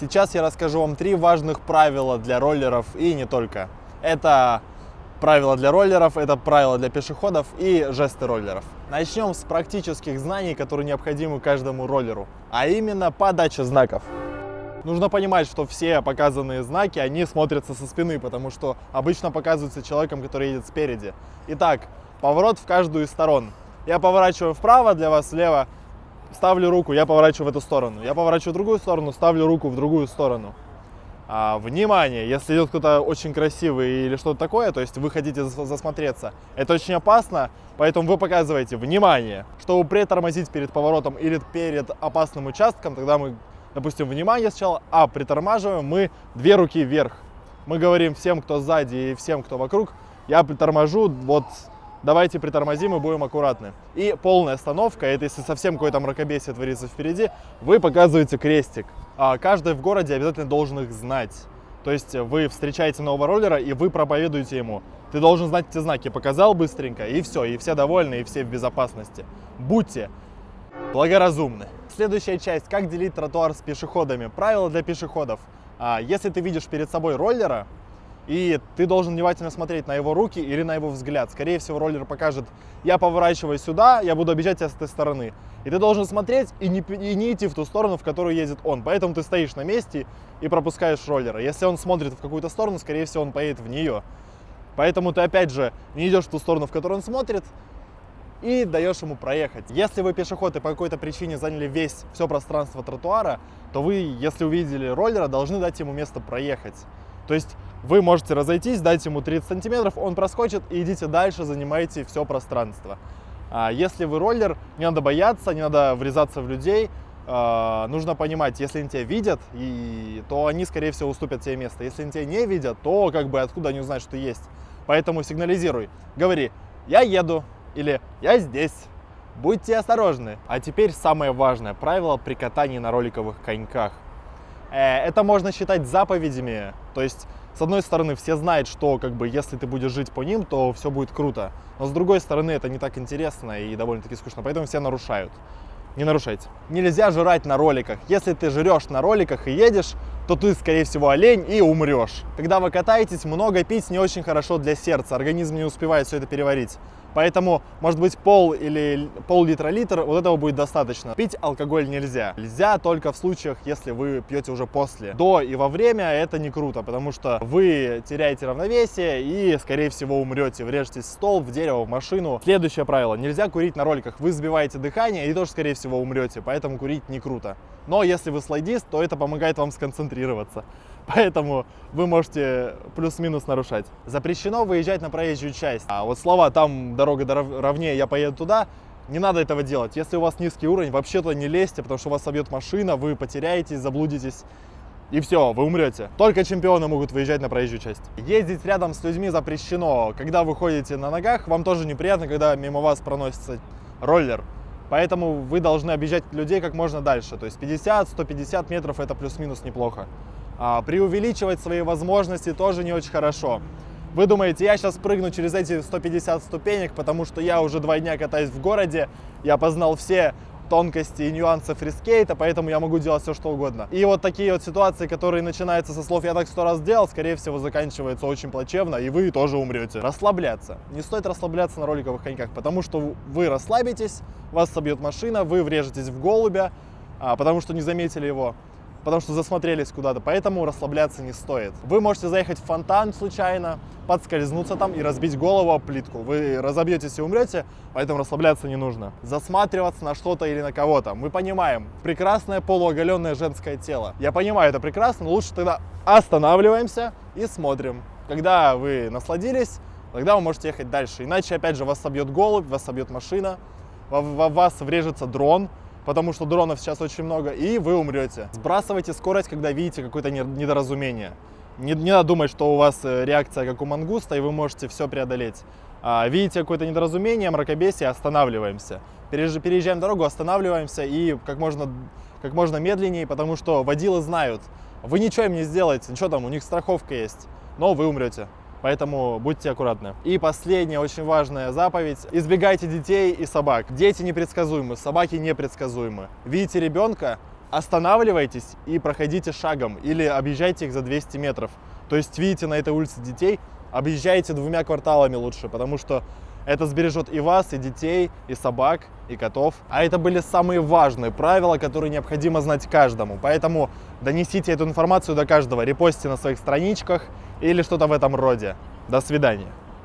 Сейчас я расскажу вам три важных правила для роллеров и не только. Это правила для роллеров, это правила для пешеходов и жесты роллеров. Начнем с практических знаний, которые необходимы каждому роллеру, а именно подача знаков. Нужно понимать, что все показанные знаки, они смотрятся со спины, потому что обычно показываются человеком, который едет спереди. Итак, поворот в каждую из сторон. Я поворачиваю вправо, для вас слева, ставлю руку, я поворачиваю в эту сторону. Я поворачиваю в другую сторону, ставлю руку в другую сторону. А, внимание, если идет кто-то очень красивый или что-то такое, то есть вы хотите засмотреться, это очень опасно, поэтому вы показываете внимание. Чтобы притормозить перед поворотом или перед опасным участком, тогда мы, допустим, внимание сначала, а притормаживаем мы две руки вверх. Мы говорим всем, кто сзади и всем, кто вокруг, я приторможу вот давайте притормозим и будем аккуратны. И полная остановка, это если совсем какое-то мракобесие творится впереди, вы показываете крестик. А каждый в городе обязательно должен их знать. То есть вы встречаете нового роллера и вы проповедуете ему. Ты должен знать эти знаки. Показал быстренько и все, и все довольны, и все в безопасности. Будьте благоразумны. Следующая часть. Как делить тротуар с пешеходами. Правила для пешеходов. А, если ты видишь перед собой роллера, и ты должен внимательно смотреть на его руки или на его взгляд. Скорее всего, роллер покажет, я поворачиваю сюда, я буду обижать тебя с этой стороны. И ты должен смотреть и не, и не идти в ту сторону, в которую едет он. Поэтому ты стоишь на месте и пропускаешь роллера. Если он смотрит в какую-то сторону, скорее всего, он поедет в нее. Поэтому ты, опять же, не идешь в ту сторону, в которую он смотрит, и даешь ему проехать. Если вы пешеход и по какой-то причине заняли весь все пространство тротуара, то вы, если увидели роллера, должны дать ему место проехать. То есть вы можете разойтись, дать ему 30 сантиметров, он проскочит и идите дальше, занимайте все пространство. А если вы роллер, не надо бояться, не надо врезаться в людей, а, нужно понимать, если они тебя видят, и, то они, скорее всего, уступят тебе место. Если они тебя не видят, то как бы откуда они узнают, что есть. Поэтому сигнализируй, говори, я еду или я здесь. Будьте осторожны. А теперь самое важное правило при катании на роликовых коньках. Э, это можно считать заповедями. То есть, с одной стороны, все знают, что как бы если ты будешь жить по ним, то все будет круто. Но с другой стороны, это не так интересно и довольно-таки скучно, поэтому все нарушают. Не нарушайте. Нельзя жрать на роликах. Если ты жрешь на роликах и едешь, то ты, скорее всего, олень и умрешь. Когда вы катаетесь, много пить не очень хорошо для сердца. Организм не успевает все это переварить. Поэтому, может быть, пол или пол-литра-литр, вот этого будет достаточно. Пить алкоголь нельзя. Нельзя только в случаях, если вы пьете уже после. До и во время это не круто, потому что вы теряете равновесие и, скорее всего, умрете. Врежетесь в стол, в дерево, в машину. Следующее правило. Нельзя курить на роликах. Вы сбиваете дыхание и тоже, скорее всего, умрете. Поэтому курить не круто. Но если вы слайдист, то это помогает вам сконцентрироваться. Поэтому вы можете плюс-минус нарушать. Запрещено выезжать на проезжую часть. А вот слова «там дорога ровнее, я поеду туда» не надо этого делать. Если у вас низкий уровень, вообще туда не лезьте, потому что вас собьет машина, вы потеряетесь, заблудитесь. И все, вы умрете. Только чемпионы могут выезжать на проезжую часть. Ездить рядом с людьми запрещено. Когда вы ходите на ногах, вам тоже неприятно, когда мимо вас проносится роллер. Поэтому вы должны объезжать людей как можно дальше. То есть 50-150 метров это плюс-минус неплохо. А, преувеличивать свои возможности тоже не очень хорошо. Вы думаете, я сейчас прыгну через эти 150 ступенек, потому что я уже два дня катаюсь в городе, я познал все тонкости и нюансы фрискейта, поэтому я могу делать все, что угодно. И вот такие вот ситуации, которые начинаются со слов «я так сто раз сделал», скорее всего, заканчиваются очень плачевно, и вы тоже умрете. Расслабляться. Не стоит расслабляться на роликовых коньках, потому что вы расслабитесь, вас собьет машина, вы врежетесь в голубя, а, потому что не заметили его потому что засмотрелись куда-то, поэтому расслабляться не стоит. Вы можете заехать в фонтан случайно, подскользнуться там и разбить голову об плитку. Вы разобьетесь и умрете, поэтому расслабляться не нужно. Засматриваться на что-то или на кого-то. Мы понимаем, прекрасное полуоголенное женское тело. Я понимаю, это прекрасно, но лучше тогда останавливаемся и смотрим. Когда вы насладились, тогда вы можете ехать дальше. Иначе, опять же, вас собьет голубь, вас собьет машина, в вас врежется дрон, потому что дронов сейчас очень много, и вы умрете. Сбрасывайте скорость, когда видите какое-то недоразумение. Не, не надо думать, что у вас э, реакция как у мангуста, и вы можете все преодолеть. А, видите какое-то недоразумение, мракобесие, останавливаемся. Переезжаем дорогу, останавливаемся и как можно, как можно медленнее, потому что водилы знают, вы ничего им не сделаете, ничего там, у них страховка есть, но вы умрете. Поэтому будьте аккуратны. И последняя очень важная заповедь. Избегайте детей и собак. Дети непредсказуемы, собаки непредсказуемы. Видите ребенка, останавливайтесь и проходите шагом или объезжайте их за 200 метров. То есть видите на этой улице детей, объезжайте двумя кварталами лучше, потому что это сбережет и вас, и детей, и собак, и котов. А это были самые важные правила, которые необходимо знать каждому. Поэтому донесите эту информацию до каждого, репостите на своих страничках или что-то в этом роде. До свидания.